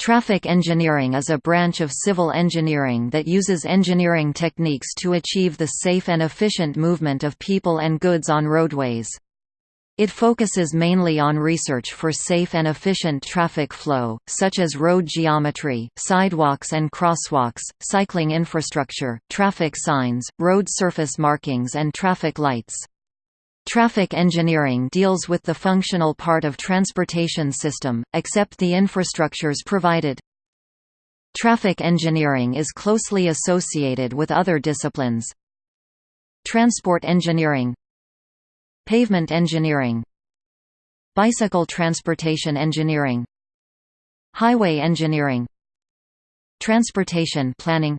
Traffic engineering is a branch of civil engineering that uses engineering techniques to achieve the safe and efficient movement of people and goods on roadways. It focuses mainly on research for safe and efficient traffic flow, such as road geometry, sidewalks and crosswalks, cycling infrastructure, traffic signs, road surface markings and traffic lights. Traffic engineering deals with the functional part of transportation system, except the infrastructures provided. Traffic engineering is closely associated with other disciplines. Transport engineering Pavement engineering Bicycle transportation engineering Highway engineering Transportation planning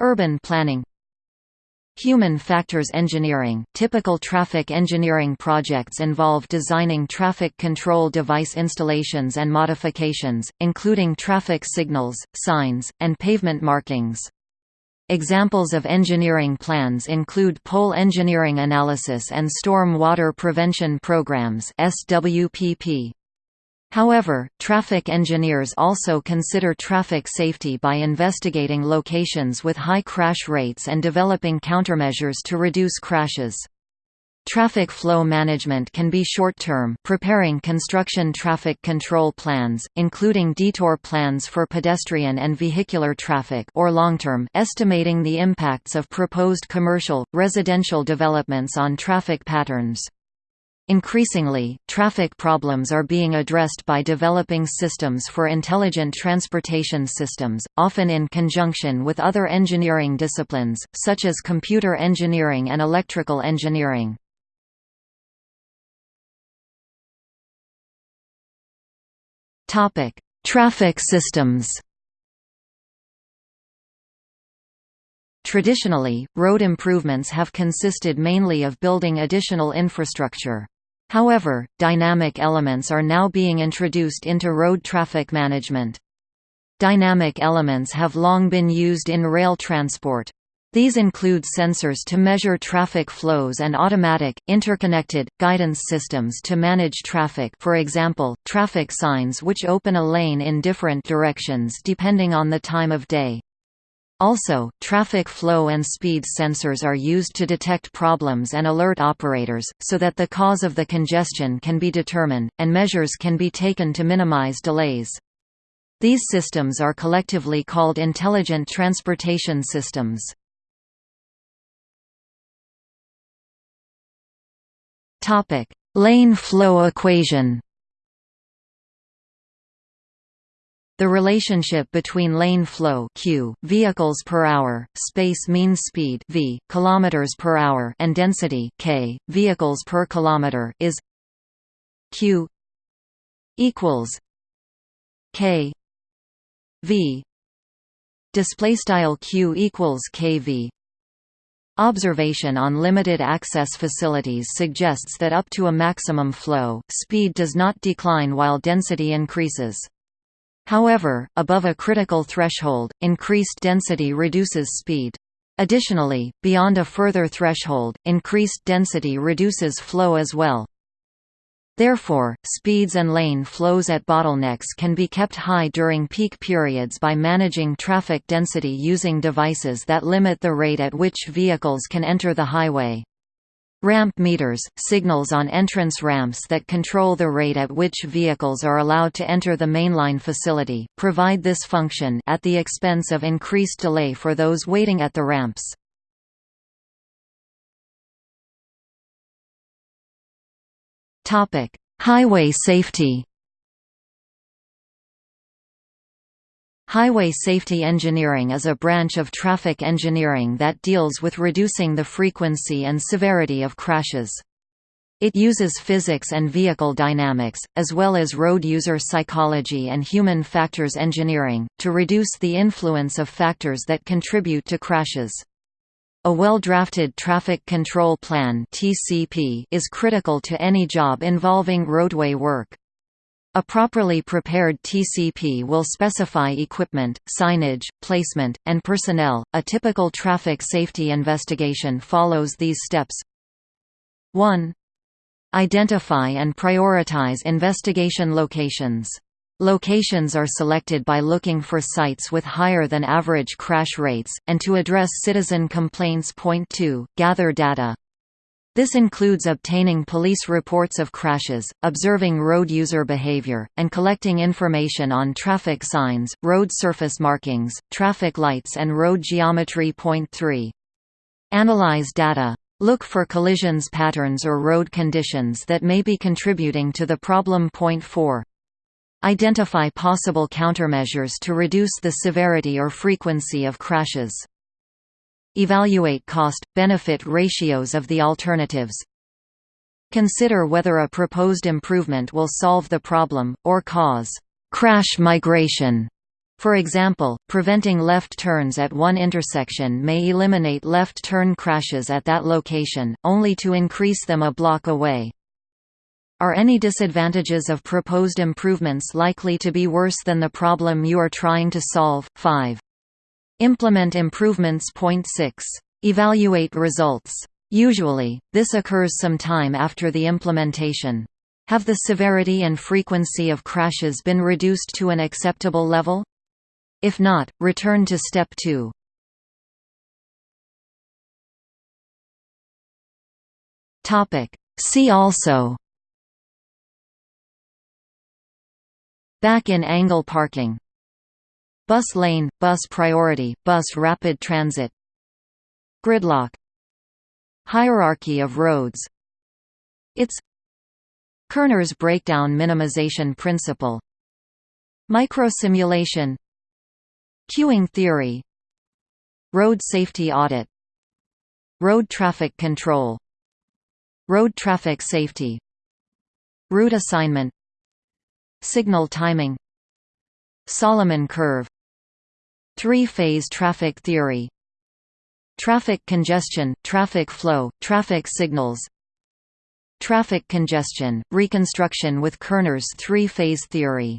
Urban planning Human factors engineering – Typical traffic engineering projects involve designing traffic control device installations and modifications, including traffic signals, signs, and pavement markings. Examples of engineering plans include pole engineering analysis and storm water prevention programs SWPP. However, traffic engineers also consider traffic safety by investigating locations with high crash rates and developing countermeasures to reduce crashes. Traffic flow management can be short-term preparing construction traffic control plans, including detour plans for pedestrian and vehicular traffic or long-term estimating the impacts of proposed commercial, residential developments on traffic patterns. Increasingly, traffic problems are being addressed by developing systems for intelligent transportation systems, often in conjunction with other engineering disciplines, such as computer engineering and electrical engineering. Traffic systems Traditionally, road improvements have consisted mainly of building additional infrastructure. However, dynamic elements are now being introduced into road traffic management. Dynamic elements have long been used in rail transport. These include sensors to measure traffic flows and automatic, interconnected, guidance systems to manage traffic for example, traffic signs which open a lane in different directions depending on the time of day. Also, traffic flow and speed sensors are used to detect problems and alert operators, so that the cause of the congestion can be determined, and measures can be taken to minimize delays. These systems are collectively called intelligent transportation systems. Lane flow equation The relationship between lane flow q, vehicles per hour, space mean speed v, kilometers per hour, and density k, vehicles per kilometer is q equals k v display style q equals kv Observation on limited access facilities suggests that up to a maximum flow, speed does not decline while density increases. However, above a critical threshold, increased density reduces speed. Additionally, beyond a further threshold, increased density reduces flow as well. Therefore, speeds and lane flows at bottlenecks can be kept high during peak periods by managing traffic density using devices that limit the rate at which vehicles can enter the highway. Ramp meters, signals on entrance ramps that control the rate at which vehicles are allowed to enter the mainline facility, provide this function at the expense of increased delay for those waiting at the ramps. Highway safety Highway safety engineering is a branch of traffic engineering that deals with reducing the frequency and severity of crashes. It uses physics and vehicle dynamics, as well as road user psychology and human factors engineering, to reduce the influence of factors that contribute to crashes. A well-drafted traffic control plan is critical to any job involving roadway work. A properly prepared TCP will specify equipment, signage, placement, and personnel. A typical traffic safety investigation follows these steps 1. Identify and prioritize investigation locations. Locations are selected by looking for sites with higher than average crash rates, and to address citizen complaints. Point 2, gather data. This includes obtaining police reports of crashes, observing road user behavior, and collecting information on traffic signs, road surface markings, traffic lights and road geometry. Point 3. Analyze data. Look for collisions patterns or road conditions that may be contributing to the problem. Point 4. Identify possible countermeasures to reduce the severity or frequency of crashes. Evaluate cost-benefit ratios of the alternatives. Consider whether a proposed improvement will solve the problem, or cause crash migration. For example, preventing left turns at one intersection may eliminate left turn crashes at that location, only to increase them a block away. Are any disadvantages of proposed improvements likely to be worse than the problem you are trying to solve? 5. Implement improvements. Point 6. Evaluate results. Usually, this occurs some time after the implementation. Have the severity and frequency of crashes been reduced to an acceptable level? If not, return to step 2. See also Back in angle parking Bus lane, bus priority, bus rapid transit. Gridlock. Hierarchy of roads. It's Kerner's breakdown minimization principle. Microsimulation. Queuing theory. Road safety audit. Road traffic control. Road traffic safety. Route assignment. Signal timing. Solomon curve Three-phase traffic theory. Traffic congestion, traffic flow, traffic signals. Traffic congestion, reconstruction with Kerner's three-phase theory